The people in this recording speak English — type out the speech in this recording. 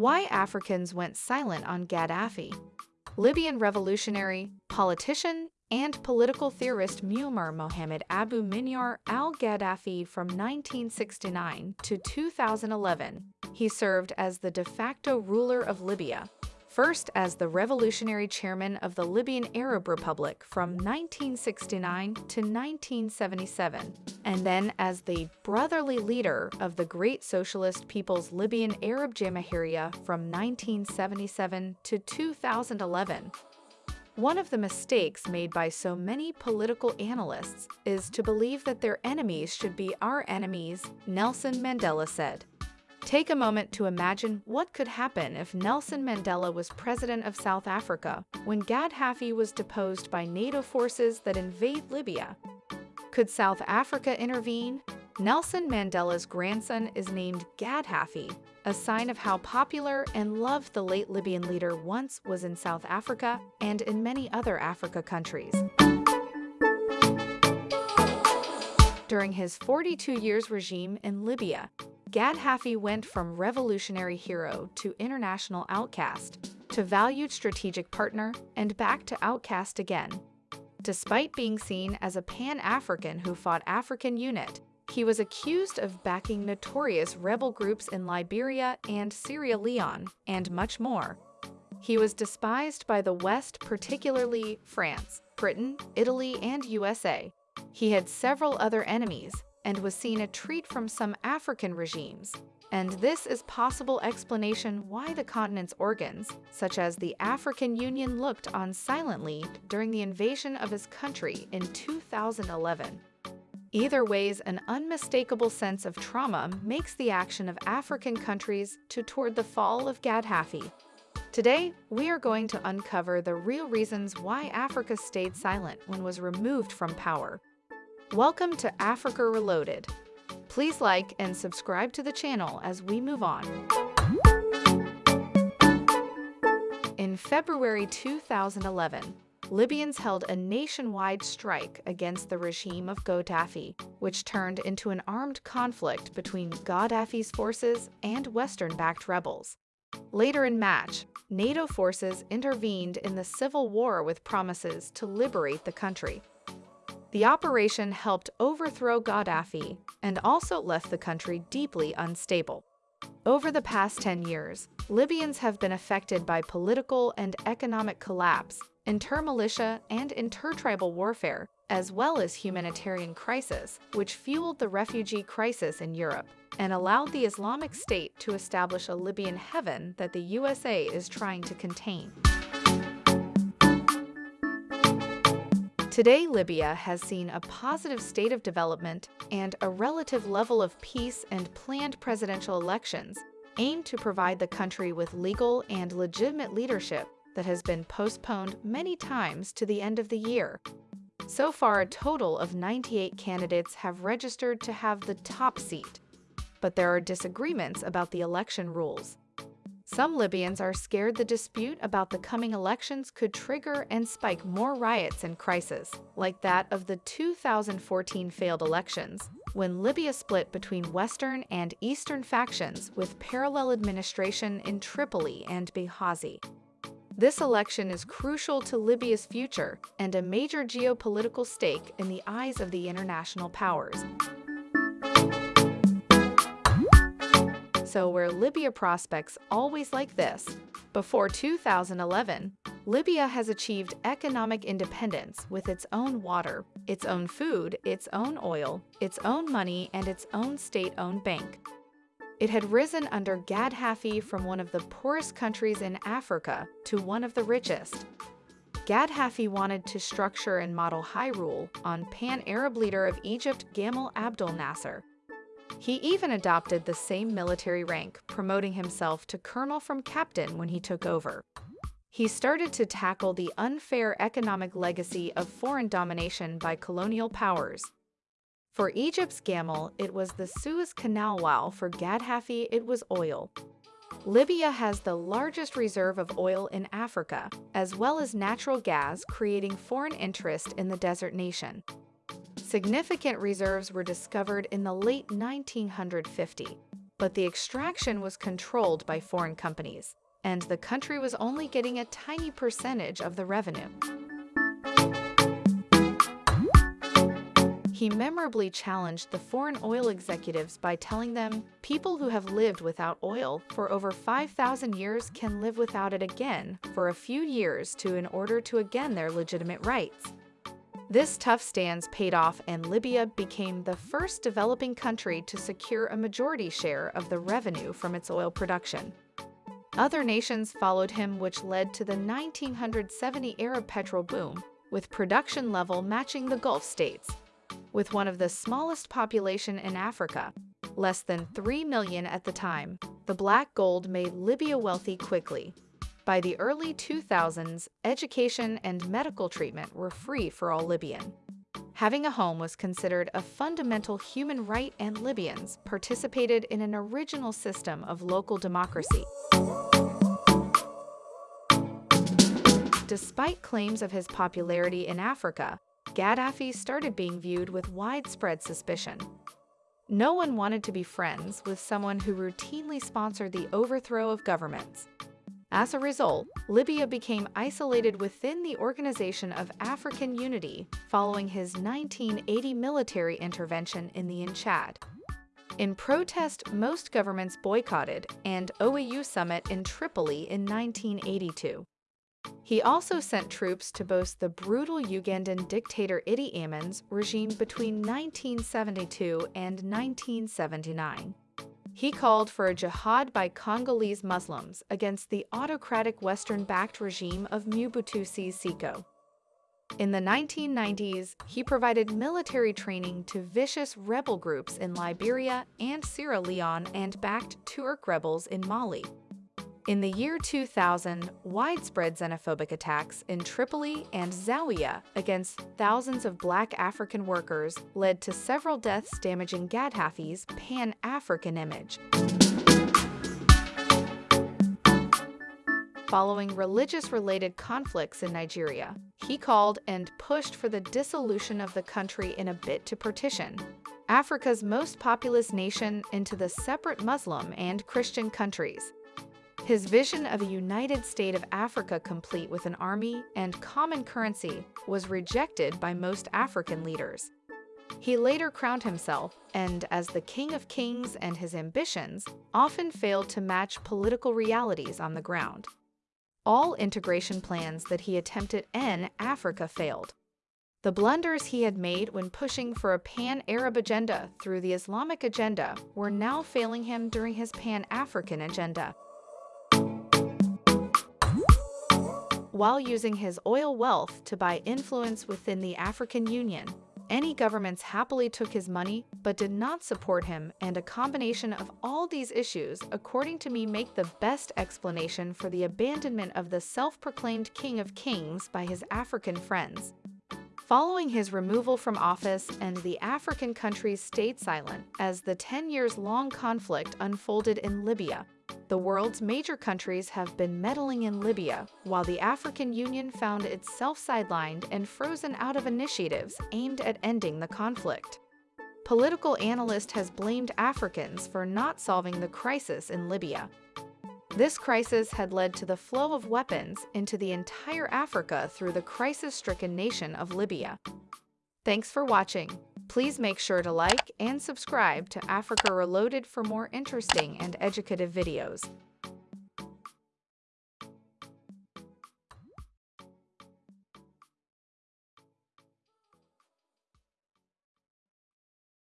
Why Africans went silent on Gaddafi. Libyan revolutionary, politician, and political theorist Muammar Mohammed Abu Minyar al-Gaddafi from 1969 to 2011. He served as the de facto ruler of Libya, first as the revolutionary chairman of the Libyan Arab Republic from 1969 to 1977, and then as the brotherly leader of the Great Socialist People's Libyan Arab Jamahiriya from 1977 to 2011. One of the mistakes made by so many political analysts is to believe that their enemies should be our enemies, Nelson Mandela said. Take a moment to imagine what could happen if Nelson Mandela was president of South Africa when Gaddafi was deposed by NATO forces that invade Libya. Could South Africa intervene? Nelson Mandela's grandson is named Gaddafi, a sign of how popular and loved the late Libyan leader once was in South Africa and in many other Africa countries. During his 42 years regime in Libya, Gaddafi went from revolutionary hero to international outcast, to valued strategic partner, and back to outcast again. Despite being seen as a Pan-African who fought African unit, he was accused of backing notorious rebel groups in Liberia and Sierra Leone, and much more. He was despised by the West, particularly France, Britain, Italy, and USA. He had several other enemies, and was seen a treat from some African regimes, and this is possible explanation why the continent's organs, such as the African Union looked on silently during the invasion of his country in 2011. Either ways, an unmistakable sense of trauma makes the action of African countries to toward the fall of Gaddafi. Today, we are going to uncover the real reasons why Africa stayed silent when was removed from power Welcome to Africa Reloaded. Please like and subscribe to the channel as we move on. In February 2011, Libyans held a nationwide strike against the regime of Gaddafi, which turned into an armed conflict between Gaddafi's forces and Western-backed rebels. Later in March, NATO forces intervened in the civil war with promises to liberate the country. The operation helped overthrow Gaddafi and also left the country deeply unstable. Over the past 10 years, Libyans have been affected by political and economic collapse, inter-militia and inter-tribal warfare, as well as humanitarian crisis, which fueled the refugee crisis in Europe and allowed the Islamic State to establish a Libyan heaven that the USA is trying to contain. Today, Libya has seen a positive state of development and a relative level of peace and planned presidential elections aimed to provide the country with legal and legitimate leadership that has been postponed many times to the end of the year. So far, a total of 98 candidates have registered to have the top seat, but there are disagreements about the election rules. Some Libyans are scared the dispute about the coming elections could trigger and spike more riots and crises, like that of the 2014 failed elections, when Libya split between Western and Eastern factions with parallel administration in Tripoli and Benghazi. This election is crucial to Libya's future and a major geopolitical stake in the eyes of the international powers. So where Libya prospects always like this, before 2011, Libya has achieved economic independence with its own water, its own food, its own oil, its own money, and its own state-owned bank. It had risen under Gaddafi from one of the poorest countries in Africa to one of the richest. Gaddafi wanted to structure and model high rule on pan-Arab leader of Egypt Gamal Abdel Nasser, he even adopted the same military rank, promoting himself to colonel from captain when he took over. He started to tackle the unfair economic legacy of foreign domination by colonial powers. For Egypt's Gamal, it was the Suez Canal while for Gaddafi it was oil. Libya has the largest reserve of oil in Africa, as well as natural gas creating foreign interest in the desert nation. Significant reserves were discovered in the late 1950. but the extraction was controlled by foreign companies, and the country was only getting a tiny percentage of the revenue. He memorably challenged the foreign oil executives by telling them, people who have lived without oil for over 5,000 years can live without it again for a few years to in order to again their legitimate rights. This tough stance paid off and Libya became the first developing country to secure a majority share of the revenue from its oil production. Other nations followed him which led to the 1970 Arab petrol boom, with production level matching the Gulf states with one of the smallest population in Africa, less than 3 million at the time, the black gold made Libya wealthy quickly. By the early 2000s, education and medical treatment were free for all Libyan. Having a home was considered a fundamental human right and Libyans participated in an original system of local democracy. Despite claims of his popularity in Africa, Gaddafi started being viewed with widespread suspicion. No one wanted to be friends with someone who routinely sponsored the overthrow of governments. As a result, Libya became isolated within the Organization of African Unity following his 1980 military intervention in the in Chad. In protest, most governments boycotted and OAU summit in Tripoli in 1982. He also sent troops to both the brutal Ugandan dictator Idi Amin's regime between 1972 and 1979. He called for a jihad by Congolese Muslims against the autocratic Western-backed regime of Mobutu Seko. In the 1990s, he provided military training to vicious rebel groups in Liberia and Sierra Leone and backed Tuareg rebels in Mali. In the year 2000, widespread xenophobic attacks in Tripoli and Zawiya against thousands of black African workers led to several deaths damaging Gaddafi's pan-African image. Following religious-related conflicts in Nigeria, he called and pushed for the dissolution of the country in a bid to partition Africa's most populous nation into the separate Muslim and Christian countries, his vision of a united state of Africa complete with an army and common currency was rejected by most African leaders. He later crowned himself, and as the King of Kings and his ambitions often failed to match political realities on the ground. All integration plans that he attempted in Africa failed. The blunders he had made when pushing for a pan-Arab agenda through the Islamic agenda were now failing him during his pan-African agenda. While using his oil wealth to buy influence within the African Union. Any governments happily took his money but did not support him and a combination of all these issues, according to me, make the best explanation for the abandonment of the self-proclaimed King of Kings by his African friends. Following his removal from office and the African countries stayed silent as the 10 years long conflict unfolded in Libya, the world's major countries have been meddling in Libya, while the African Union found itself sidelined and frozen out of initiatives aimed at ending the conflict. Political analyst has blamed Africans for not solving the crisis in Libya. This crisis had led to the flow of weapons into the entire Africa through the crisis-stricken nation of Libya. Thanks for watching. Please make sure to like and subscribe to Africa Reloaded for more interesting and educative videos.